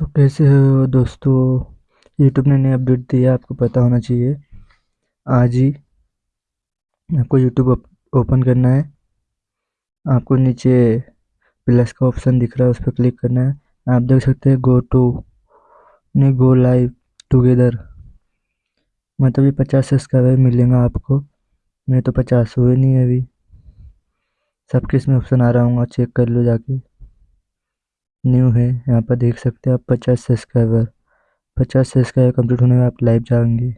तो कैसे हो दोस्तों? यूट्यूब ने नई अपडेट दिया, आपको पता होना चाहिए। आज ही आपको यूट्यूब ओपन करना है। आपको नीचे प्लस का ऑप्शन दिख रहा है, उस पर क्लिक करना है। आप देख सकते हैं गो टू नहीं गो लाइव टुगेदर मतलब ये पचास सब्सक्राइबर मिलेंगे आपको। मैं तो पचास हुए नहीं अभी। सबके इसमें ऑप्शन आ रहा हूँ चेक कर लो जाके। न्यू है, यहाँ पर देख सकते हैं आप पचास सब्सक्राइबर पचास सब्सक्राइबर कंप्लीट होने में आप लाइव जाएँगे।